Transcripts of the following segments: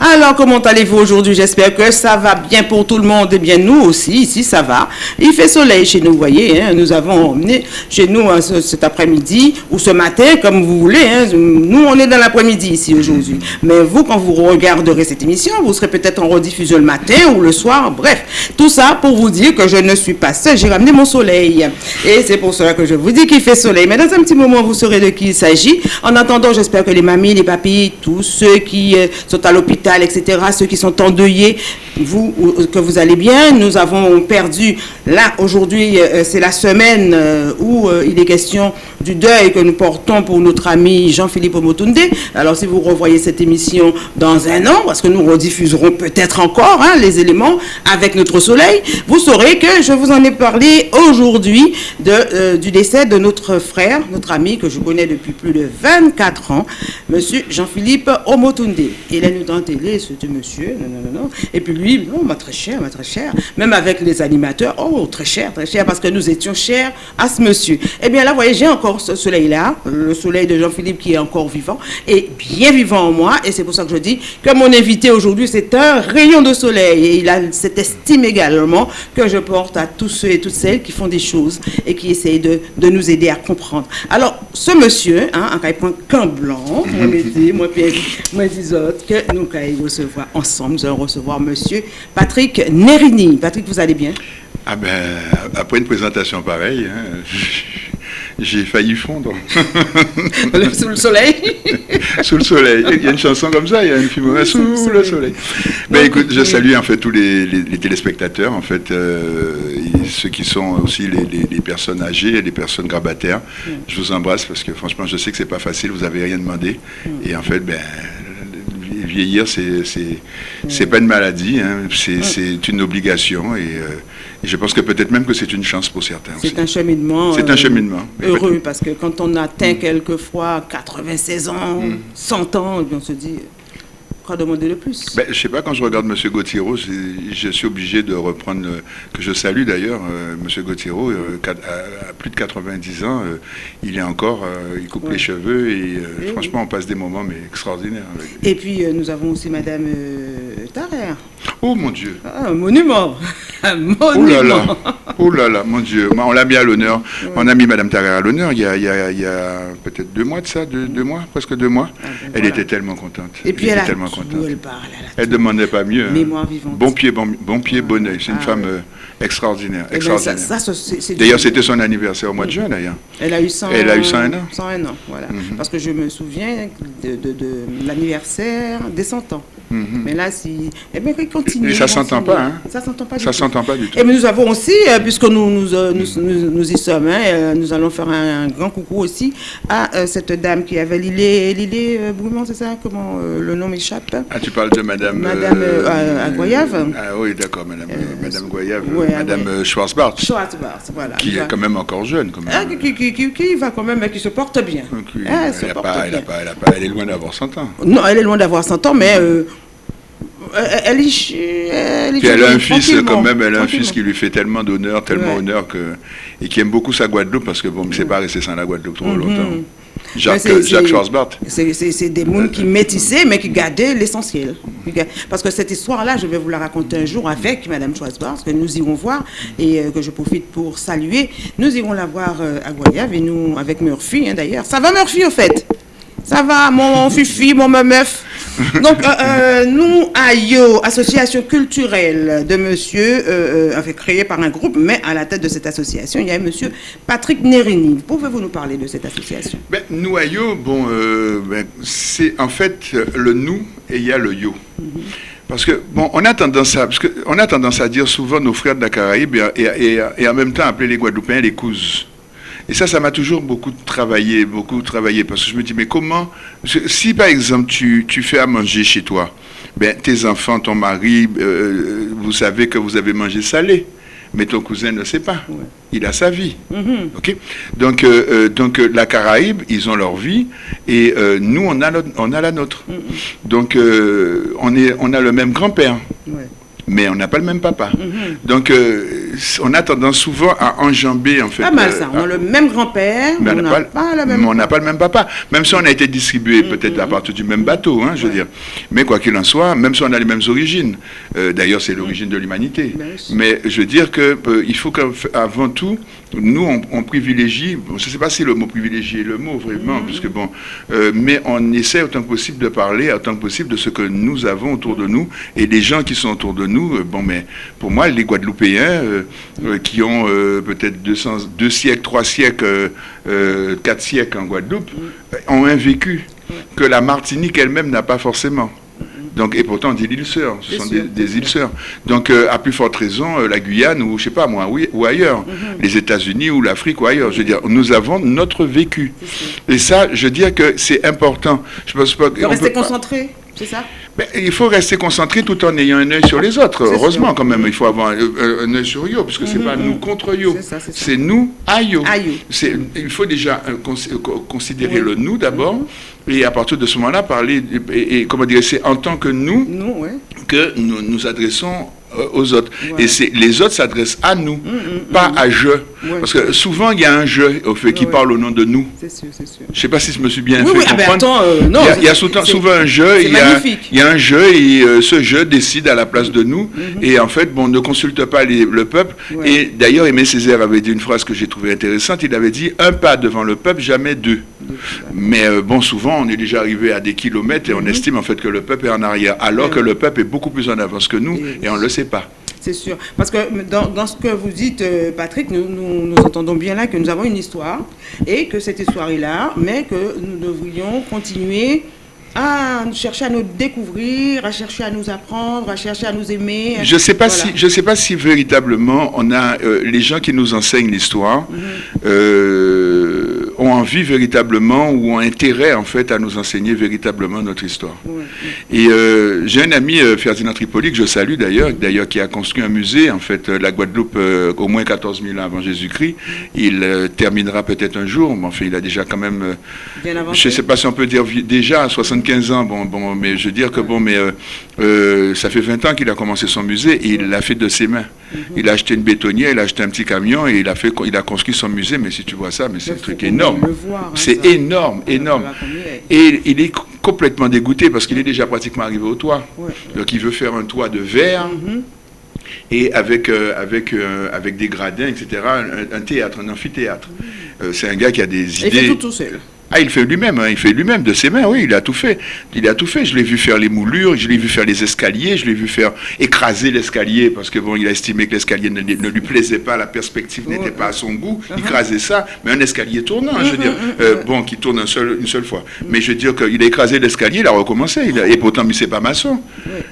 Alors, comment allez-vous aujourd'hui? J'espère que ça va bien pour tout le monde. Eh bien, nous aussi, ici, ça va. Il fait soleil chez nous, vous voyez. Hein. nous avons emmené chez nous hein, cet après-midi ou ce matin, comme vous voulez. Hein. nous, on est dans l'après-midi ici aujourd'hui. Mais vous, quand vous regarderez cette émission, vous serez peut-être en rediffusion le matin ou le soir. Bref, tout ça pour vous dire que je ne suis pas seule. J'ai ramené mon soleil. Et c'est pour cela que je vous dis qu'il fait soleil. Mais dans un petit moment, vous saurez de qui il s'agit. En attendant, j'espère que les mamies, les papis, tous ceux qui euh, sont à l'hôpital, etc., ceux qui sont endeuillés, vous, que vous allez bien. Nous avons perdu, là, aujourd'hui, euh, c'est la semaine euh, où il est question du deuil que nous portons pour notre ami Jean-Philippe Omotunde. Alors, si vous revoyez cette émission dans un an, parce que nous rediffuserons peut-être encore hein, les éléments avec notre soleil, vous saurez que je vous en ai parlé aujourd'hui du décès de notre frère, notre ami que je connais depuis plus de 24 ans, monsieur Jean-Philippe Omotunde. Il est nous en télé, ce monsieur, non, non, non. Et puis lui, non, ma très cher, ma très cher. Même avec les animateurs, oh, très cher, très cher, parce que nous étions chers à ce monsieur. Eh bien là, vous voyez, j'ai encore ce soleil-là, le soleil de Jean-Philippe qui est encore vivant, et bien vivant en moi, et c'est pour ça que je dis que mon invité aujourd'hui, c'est un rayon de soleil, et il a cette estime également que je porte à tous ceux et toutes celles qui font des choses et qui essayent de, de nous aider à comprendre. Alors, ce monsieur, hein, en point qu'un blanc, moi, moi, Pierre, moi, autres, que nous recevoir ensemble, nous allons recevoir monsieur Patrick Nerini. Patrick, vous allez bien? Ah ben, après une présentation pareille, hein, j'ai failli fondre. sous le soleil Sous le soleil. Il y a une chanson comme ça, il y a une film sous, le soleil. Ben, écoute, je salue en fait tous les, téléspectateurs, en fait, euh, ceux qui sont aussi les, personnes âgées et les personnes grabataires. Je vous embrasse parce que franchement, je sais que c'est pas facile, vous n'avez rien demandé. Et en fait, ben, vieillir, c'est pas une maladie, hein. c'est une obligation. Et, euh, et je pense que peut-être même que c'est une chance pour certains. C'est un cheminement. C'est un euh, cheminement. Heureux, parce que quand on atteint mm. quelquefois 96 ans, 100 mm. ans, on se dit, demander le plus ben, Je ne sais pas, quand je regarde M. Gauthiero, je suis obligé de reprendre, que je salue d'ailleurs, euh, M. Gauthiero, euh, à, plus de 90 ans, euh, il est encore, il coupe les cheveux et, franchement, on passe des moments mais extraordinaires. Et puis, nous avons aussi Mme Tarrer. Oh mon Dieu ah, Un monument Un monument Oh là là Oh là là, mon Dieu On l'a mis à l'honneur. On a mis Mme Tarrer à l'honneur il y a, peut-être deux mois de ça, deux, mois, presque deux mois. Ah, ben elle était tellement contente. Et puis elle, a tellement elle ne demandait pas mieux. Hein. vivante. Bon pied, bon, bon pied, bon oeil. C'est une ah femme extraordinaire. Ben, d'ailleurs, c'était son anniversaire au mois de juin, d'ailleurs. Elle a eu 100, Elle a eu 101 ans. 101 ans, voilà. Mhm. Parce que je me souviens de, l'anniversaire des 100 ans. Mhm. Mais là, si... Eh bien, continue. Et ça ne s'entend pas, hein Ça s'entend pas ça s'entend pas du tout. Et nous avons aussi, euh, puisque nous nous, euh, nous, nous, y sommes, hein, nous allons faire un, grand coucou aussi à cette dame qui avait Lilé, Lilé c'est ça? Comment le nom m'échappe? Ah, tu parles de Madame... Madame euh, Goyave Ah oui, d'accord, Madame, euh, Madame Goyave. Madame ouais. Schwarzbart. Schwarzbart, voilà. Qui est quand même encore jeune. Quand même. Ah, qui, qui, qui, qui, va quand même, qui se porte bien. Ah, elle, se porte pas, bien. Elle, a pas, elle, a pas, elle, est loin d'avoir 100 ans. Non, elle est loin d'avoir 100 ans, mais... Euh, elle, est, elle, est Puis elle a un fils quand même, elle a un fils qui lui fait tellement d'honneur, tellement ouais. honneur que et qui aime beaucoup sa Guadeloupe parce que bon, ne s'est pas resté sans la Guadeloupe trop mm -hmm. longtemps. Jacques, Jacques Schwarzbart. C'est des mondes qui métissaient, mais qui gardaient l'essentiel. Parce que cette histoire-là, je vais vous la raconter un jour avec Madame Schwarzbart, que nous irons voir, et euh, que je profite pour saluer. Nous irons la voir euh, à Goyave, et nous, avec Murphy, hein, d'ailleurs. Ça va, Murphy, au fait? Ça va, mon fifi, mon meuf donc, euh, euh, nous, AYO, Association culturelle de monsieur, euh, créée par un groupe, mais à la tête de cette association, il y a monsieur Patrick Nerini. Pouvez-vous nous parler de cette association? Ben, Nous, AYO, bon, ben, c'est en fait le nous et il y a le yo. Mhm. Parce que, bon, on a tendance à, parce que, on a tendance à dire souvent nos frères de la Caraïbe et, et, et en même temps appeler les Guadeloupéens les cousins. Et ça, ça m'a toujours beaucoup travaillé, beaucoup travaillé, parce que je me dis, mais comment, si par exemple tu, tu fais à manger chez toi, ben, tes enfants, ton mari, euh, vous savez que vous avez mangé salé, mais ton cousin ne sait pas. Il a sa vie. Mm-hmm. donc, euh, euh, donc la Caraïbe, ils ont leur vie, et nous, on a, on a la nôtre. Mm-hmm. Donc, on, est, on a le même grand-père mais on n'a pas le même papa. Mhm. Donc, on a tendance souvent à enjamber, en fait. Pas mal ça. On a le même grand-père, mais on n'a pas, le même On n'a pas le même papa. Même si on a été distribué mm, peut-être à partir du même bateau, hein, je veux dire. Mais quoi qu'il en soit, même si on a les mêmes origines. D'ailleurs, c'est l'origine de l'humanité. Mais je veux dire qu'il faut qu'avant tout, nous, on, privilégie, je ne sais pas si le mot privilégier est le mot vraiment, puisque bon, mais on essaie autant que possible de parler, autant que possible de ce que nous avons autour de nous et des gens qui sont autour de nous. bon, mais pour moi, les Guadeloupéens, euh, euh, qui ont euh, peut-être deux siècles, trois siècles, quatre siècles en Guadeloupe, ont un vécu que la Martinique elle-même n'a pas forcément. Donc, et pourtant, on dit l'île sœur, ce sont des, îles sœurs. Donc, à plus forte raison, la Guyane ou je sais pas moi, ou, ailleurs, mm-hmm. les États-Unis ou l'Afrique ou ailleurs. Je veux dire, nous avons notre vécu. Et ça, je veux dire que c'est important. Je pense pas. rester concentré, c'est ça? Il faut rester concentré tout en ayant un œil sur les autres. Heureusement, quand même, il faut avoir un, œil sur Yo, parce que c'est n'est pas nous contre Yo, c'est nous à Yo. Il faut déjà euh, considérer le nous d'abord, et à partir de ce moment-là, parler, et, comment dire, c'est en tant que nous, que nous nous adressons euh, aux autres. Et c'est les autres s'adressent à nous, mm, mm, pas mm. à je. Parce que souvent, il y a un je au fait, qui parle au nom de nous. C'est sûr, c'est sûr. Je sais pas si je me suis bien fait ah ben comprendre. Euh, non, il y a, souvent, un je, il y, a, il y, a, un je, et euh, ce je décide à la place de nous. Mm-hmm. Et en fait, bon, ne consulte pas le peuple. Et d'ailleurs, Aimé Césaire avait dit une phrase que j'ai trouvée intéressante. Il avait dit un pas devant le peuple, jamais deux. Mais bon, souvent, on est déjà arrivé à des kilomètres et on mm-hmm. estime en fait que le peuple est en arrière, alors que le peuple est beaucoup plus en avance que nous, et on le sait pas. C'est sûr. Parce que dans, ce que vous dites, euh, Patrick, nous, nous, entendons bien là que nous avons une histoire et que cette histoire est là, mais que nous devrions continuer à chercher à nous découvrir, à chercher à nous apprendre, à chercher à nous aimer. Je ne sais, pas si, je sais pas si véritablement on a euh, les gens qui nous enseignent l'histoire. Mhm. Euh, ont envie véritablement ou ont intérêt en fait à nous enseigner véritablement notre histoire. Et euh, j'ai un ami, euh, Ferdinand Tripoli, que je salue d'ailleurs, d'ailleurs qui a construit un musée en fait, euh, la Guadeloupe au moins 14 000 ans avant Jésus-Christ. Il terminera peut-être un jour, mais enfin il a déjà quand même, je ne sais pas si on peut dire déjà 75 ans, bon, bon, mais je veux dire que bon, mais ça fait 20 ans qu'il a commencé son musée et il l'a fait de ses mains. Mhm. Il a acheté une bétonnière, il a acheté un petit camion et il a fait, il a construit son musée. Mais si tu vois ça, mais c'est un truc énorme. Hein, c'est énorme, énorme. Et il est complètement dégoûté parce qu'il est déjà pratiquement arrivé au toit. Donc il veut faire un toit de verre. Mm-hmm. Et avec, euh, avec, euh, avec des gradins, etc., un, théâtre, un amphithéâtre. Mm. Euh, c'est un gars qui a des idées. Il fait tout seul. Ah, il fait lui-même, hein, il fait lui-même de ses mains, oui, il a tout fait. Il a tout fait. Je l'ai vu faire les moulures, je l'ai vu faire les escaliers, je l'ai vu faire écraser l'escalier parce que bon, il a estimé que l'escalier ne, lui plaisait pas, la perspective n'était pas à son goût. Il uh-huh. écrasait ça, mais un escalier tournant, je veux dire, uh-huh, uh-huh. Euh, bon, qui tourne une seule fois. Mais je veux dire qu'il a écrasé l'escalier, il a recommencé, et pourtant, mais c'est pas maçon.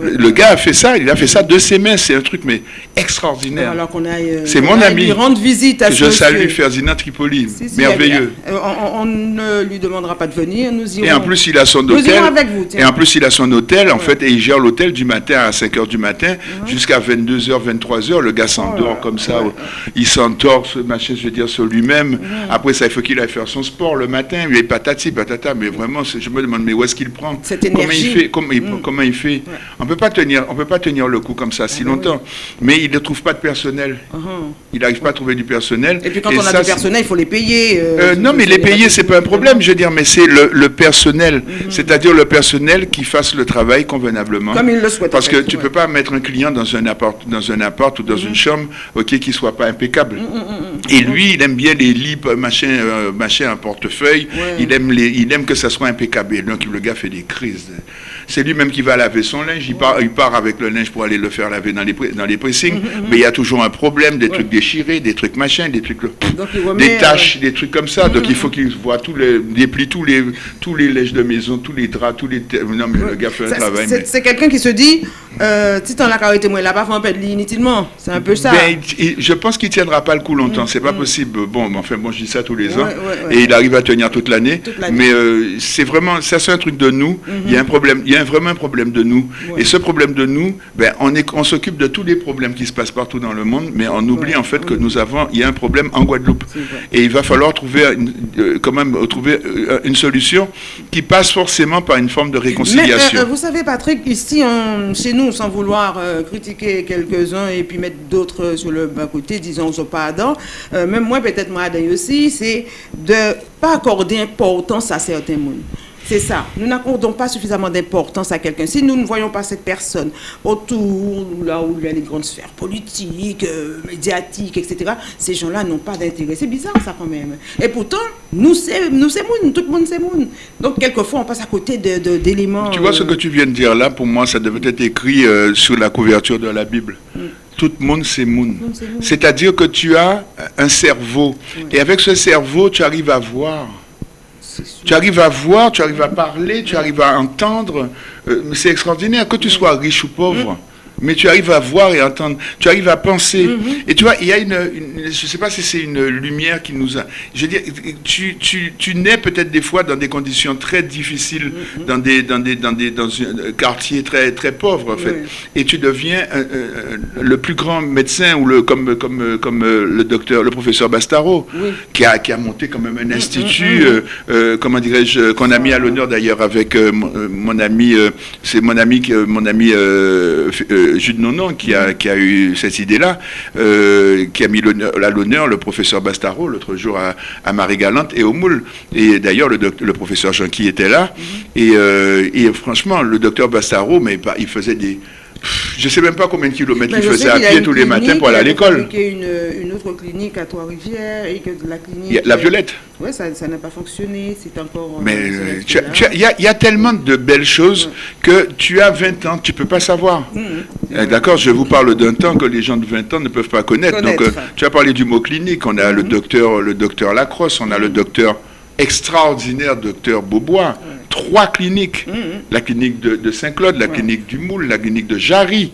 Le gars a fait ça, il a fait ça de ses mains, c'est un truc mais extraordinaire. Euh, c'est mon ami. Rendre visite à je salue Ferdinand Tripoli, merveilleux. on lui demandera pas de venir, nous irons. Et en plus, il a son hôtel. avec vous. Et en plus, il a son hôtel, en fait, et il gère l'hôtel du matin à 5 h du matin jusqu'à 22h, 23h. Le gars s'endort oh comme ça. Il s'endort, ce machin, je veux dire, sur lui-même. Après ça, il faut qu'il aille faire son sport le matin. Il est patati, patata. Mais vraiment, je me demande, mais où est-ce qu'il prend Cette énergie. Comment il fait, comment il, mm. comment il fait On peut pas tenir, on peut pas tenir le coup comme ça si ah longtemps. Mais il ne trouve pas de personnel. Uh-huh. Il n'arrive pas à trouver du personnel. Et puis quand on a du personnel, il faut les payer. Euh, euh, non, mais les payer, c'est pas un problème. Je veux dire, mais c'est le, personnel, mhm. c'est-à-dire le personnel qui fasse le travail convenablement. Comme il le souhaite. Parce que tu ne peux pas mettre un client dans un appart, dans un appart ou dans mhm. une chambre, ok, qui soit pas impeccable. Mhm, Et lui, il aime bien les lits, machin, euh, machin, un portefeuille. Il aime les, il aime que ça soit impeccable. Et donc le gars fait des crises. C'est lui-même qui va laver son linge. Il part, il part avec le linge pour aller le faire laver dans les, dans les pressings. Mm-hmm, mm-hmm. Mais il y a toujours un problème, des trucs déchirés, des trucs machin, des trucs, des taches, euh, des trucs comme ça. Donc il faut qu'il voit tous les, déplie tous les, tous les linges de maison, tous les draps, tous les. Non mais le gars fait un travail. C'est quelqu'un qui se dit, euh, t'en as carité moi là-bas, faut en perdre inutilement. C'est un peu ça. Ben, je pense qu'il tiendra pas le coup longtemps. C'est pas mm-hmm. possible. Bon, enfin bon, je dis ça tous les ans et il arrive à tenir toute l'année. Mais euh, c'est vraiment, ça c'est un truc de nous. Il y a un problème, il y a vraiment un problème de nous. Et ce problème de nous, ben, on, est, on s'occupe de tous les problèmes qui se passent partout dans le monde, mais on oublie en fait que Oui. nous avons, il y a un problème en Guadeloupe. Et il va falloir trouver une- euh, quand même trouver euh, une solution qui passe forcément par une forme de réconciliation. vous savez, Patrick, ici, on- chez nous, sans vouloir euh, critiquer quelques-uns et puis mettre d'autres sur le bas côté, disons, sont pas dedans, euh, même moi, peut-être moi, aussi, c'est de pas accorder importance à certains mondes. C'est ça. Nous n'accordons pas suffisamment d'importance à quelqu'un. Si nous ne voyons pas cette personne autour, là où il y a les grandes sphères politiques, euh, médiatiques, etc., ces gens-là n'ont pas d'intérêt. C'est bizarre, ça, quand même. Et pourtant, nous, c'est nous, c'est tout le monde, c'est moun. Donc, quelquefois, on passe à côté de- de- d'éléments. Tu vois ce que tu viens de dire là, pour moi, ça devait être écrit euh, sur la couverture de la Bible. Tout le monde, c'est moun. C'est-à-dire que tu as un cerveau. Et avec ce cerveau, tu arrives à voir. Tu arrives à voir, tu arrives à parler, tu arrives à entendre. Euh, c'est extraordinaire, que tu sois riche ou pauvre. Mais tu arrives à voir et entendre, tu arrives à penser. Et tu vois, il y a une, une- je ne sais pas si c'est une lumière qui nous a... Je veux dire, tu, tu, tu nais peut-être des fois dans des conditions très difficiles, dans, des, dans, des, dans, des, dans un quartier très, très pauvre, en fait. Oui. Et tu deviens euh, euh, le plus grand médecin, ou le, comme, comme, euh, comme euh, le docteur, le professeur Bastaro, Oui. qui, a, qui a monté quand même un institut, euh, euh, comment dirais-je, qu'on a mis à l'honneur d'ailleurs avec euh, mon, euh, mon ami, euh, c'est mon ami, qui- euh, mon ami Jules Nonon qui a, qui a eu cette idée-là, euh, qui a mis à l'honneur le professeur Bastaro l'autre jour à, à Marie-Galante et au Moule. Et d'ailleurs, le, professeur Jean-Qui était là. Et, euh, et franchement, le docteur Bastaro, mais il faisait des... Je sais même pas combien de kilomètres Mais il faisait à a pied tous les matins pour aller à il a l'école. fabriqué Une, une autre clinique à Trois-Rivières et que la clinique. Il y a- La Violette. Oui, ça ça n'a pas fonctionné. C'est encore. Mais euh, euh, as- il y, a- il y a tellement de belles choses que tu as 20 ans, tu peux pas savoir. Euh, D'accord, je vous parle d'un temps que les gens de 20 ans ne peuvent pas connaître. Donc, Connaître. euh, tu as parlé du mot clinique. On a le docteur, le docteur Lacrosse, on a le docteur extraordinaire, docteur Beaubois. Trois cliniques. La clinique de, de Saint-Claude, la clinique du Moule, la clinique de Jarry.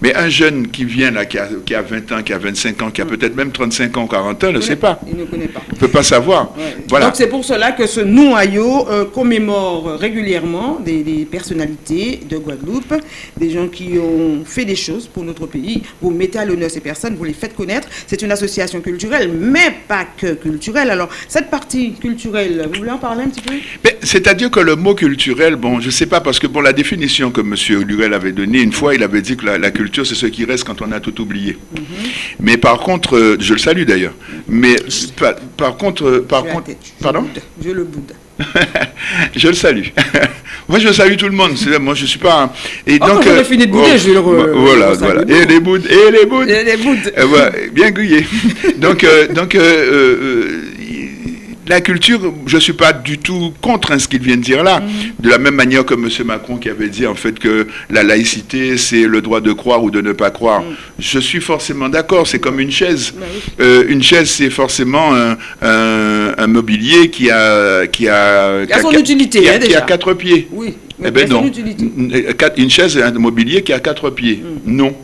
Mais un jeune qui vient là, qui a, qui a 20 ans, qui a 25 ans, qui a peut-être même 35 ans, 40 ans, ne sait pas. Il ne connaît pas. Ne peut pas savoir. Ouais. Voilà. Donc c'est pour cela que ce noyau euh, commémore régulièrement des, des personnalités de Guadeloupe, des gens qui ont fait des choses pour notre pays. Vous mettez à l'honneur ces personnes, vous les faites connaître. C'est une association culturelle, mais pas que culturelle. Alors cette partie culturelle, vous voulez en parler un petit peu? C'est-à-dire que le mot culturel, bon, je ne sais pas, parce que pour la définition que M. Lurel avait donnée, une fois, il avait dit que la, la culture, c'est ce qui reste quand on a tout oublié. Mhm. Mais par contre, euh, je le salue d'ailleurs, mais par, par contre, euh, par Je contre, pardon Je le boude. Je le salue. Moi, je salue tout le monde. Moi, je suis pas. un- Et Oh, quand j'aurai fini de bouder, je le re- bah, Voilà, voilà. Et les boudes, et les boudes. Et les boudes. Euh, voilà, bien grillé. Donc, euh, donc euh, euh, euh, la culture, je ne suis pas du tout contre hein, ce qu'il vient de dire là. De la même manière que M. Macron qui avait dit en fait que la laïcité, c'est le droit de croire ou de ne pas croire. Je suis forcément d'accord, c'est comme une chaise. Bah. Euh, une chaise, c'est forcément un, un- un mobilier qui a, qui a, Qui a son qui utilité, qui a, hein, qui a quatre pieds. Oui, Eh mais ben non. Une- quatre- Une chaise, un mobilier qui a quatre pieds. Non.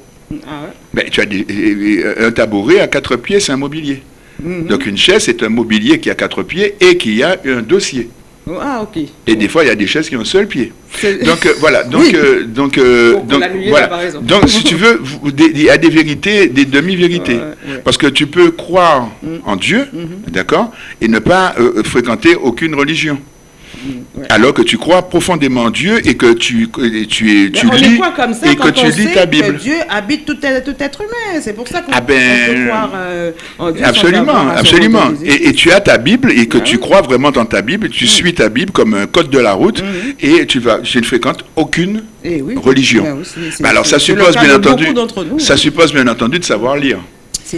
Ah ouais. Ben, tu as des- un tabouret à quatre pieds, c'est un mobilier. Mhm. Donc une chaise, c'est un mobilier qui a quatre pieds et qui a un dossier. Ah, ok. Et des fois, il y a des chaises qui ont un seul pied. Donc euh, voilà. Donc Oui. euh, donc euh, donc voilà. là. Donc si tu veux, il y a des vérités, des demi-vérités. Ouais, ouais. Parce que tu peux croire en Dieu, Mhm. d'accord, et ne pas fréquenter aucune religion. Ouais. Alors que tu crois profondément en Dieu et que tu et tu es- Mais tu on lis comme ça et quand que tu lis ta que Bible? Dieu habite tout, être- tout être humain. C'est pour ça qu'on Ah ben, peut croire euh, en Dieu. Absolument, absolument. Et, et tu as ta Bible et que Ouais. tu crois vraiment dans ta Bible, tu suis ta Bible comme un code de la route Mhm. et tu vas, tu ne fréquentes aucune Eh oui. religion. Ben alors ça suppose bien entendu, nous, ça suppose bien entendu de savoir lire.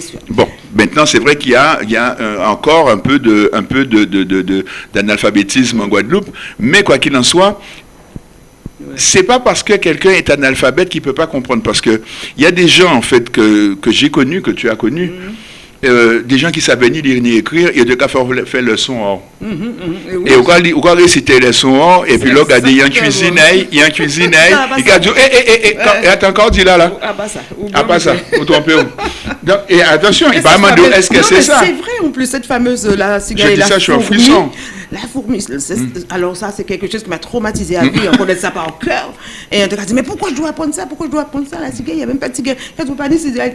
C'est sûr. Bon, maintenant c'est vrai qu'il y a, il y a euh, encore un peu de, un peu de, de- de- de- d'analphabétisme en Guadeloupe, mais quoi qu'il en soit, c'est pas parce que quelqu'un est analphabète qu'il peut pas comprendre, parce que il y a des gens en fait que, que j'ai connus, que tu as connus, euh, des gens qui savaient ni lire ni écrire, et de cas faire faire le son or. Mhm. Et oui. Et cas où réciter les sons or, et puis là, regardez, il y a un exactement. cuisine, il y a un cuisine, Ah, bah il ça. a dit, eh, eh, eh, eh, attends encore, dis là, là. Ah bah ça. Ah, pas ça, vous- trompez où? Donc, Et attention, il va demander, est-ce que c'est ça? C'est vrai en plus, cette fameuse la cigale Je et dis la ça, je suis en frisson. La fourmi. c'est- Alors ça, c'est quelque chose qui m'a traumatisé à vie. On connaît ça par cœur. Et on te dit, mais pourquoi je dois apprendre ça? Pourquoi je dois apprendre ça La ciguë, il n'y a même pas de ciguë. Quand vous parlez, c'est de la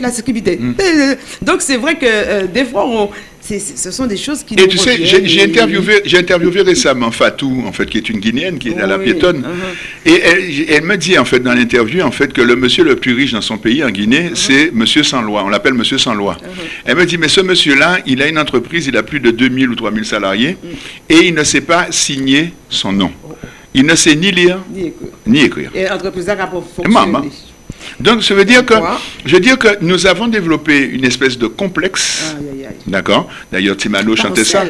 la sécurité. Donc c'est vrai que euh, des fois, on- ce sont des choses qui Et nous tu sais, j'ai interviewé, j'ai interviewé récemment Fatou, en fait, qui est une Guinéenne, qui est à la Oui, piétonne. uh-huh. Et elle, elle me dit, en fait, dans l'interview, en fait, que le monsieur le plus riche dans son pays, en Guinée, Uh-huh. c'est monsieur sans loi. On l'appelle monsieur sans loi. Elle me dit, mais ce monsieur-là, il a une entreprise, il a plus de 2000 ou 3000 salariés, Mm. et il ne sait pas signer son nom. Il ne sait ni lire, Ni écoute. ni écrire. Et entreprise là, pour Maman. fonctionner. Donc, ça veut dire que, je veux dire que nous avons développé une espèce de complexe. D'accord D'ailleurs, Timano chantait ça.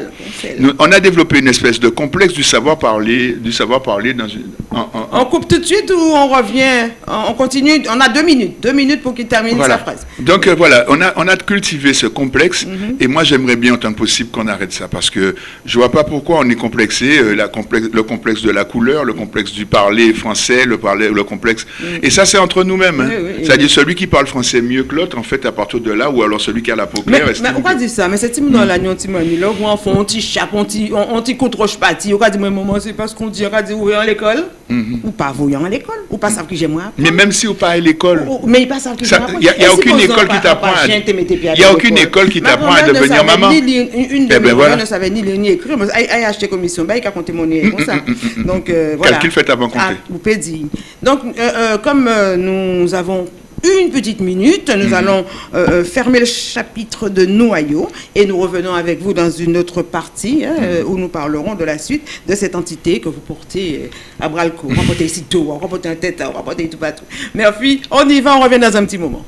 Nous- on a développé une espèce de complexe du savoir parler, du savoir parler dans une. en- en- On coupe tout de suite ou on revient? On on continue? On a deux minutes. Deux minutes pour qu'il termine voilà. sa phrase. Donc euh, voilà, on a, on a cultivé ce complexe Mhm. et moi j'aimerais bien autant que possible qu'on arrête ça parce que je vois pas pourquoi on est complexé, euh, la complexe, le complexe de la couleur, le complexe du parler français, le, parler, le complexe. Et ça c'est entre nous-mêmes. Hein. Mhm. Oui, oui. C'est-à-dire celui qui parle français mieux que l'autre en fait à partir de là ou alors celui qui a la peau Mais, claire. mais estime on va dire ça, mais c'est dans Tim Mani, là, où on fait un petit chape, un petit, contre parti. On va dire, mais maman, c'est pas ce qu'on dit, on va dire, vous à l'école, ou pas voyant à l'école, ou pas savent que j'aime moi? Mais même si ou pas à l'école. Mais ils pas savent que j'aime y a- y a aucune école qui t'apprend à- il y a aucune école qui t'apprend à devenir maman. Une de Eh mes ben voilà. ne savait ni lire ni écrire. mais Elle a acheté commission, ben, elle a compté mon comme ça. Donc, euh, voilà. Calcul fait avant compter. Ah, vous pouvez dire. Donc, euh, euh, comme euh, nous avons une petite minute, nous Mhm. allons euh, euh, fermer le chapitre de noyau et nous revenons avec vous dans une autre partie hein, Mhm. euh, où nous parlerons de la suite de cette entité que vous portez à bras le corps. On va porter ici tout, on va porter un tête, on va porter tout partout. Merci, on y va, on revient dans un petit moment.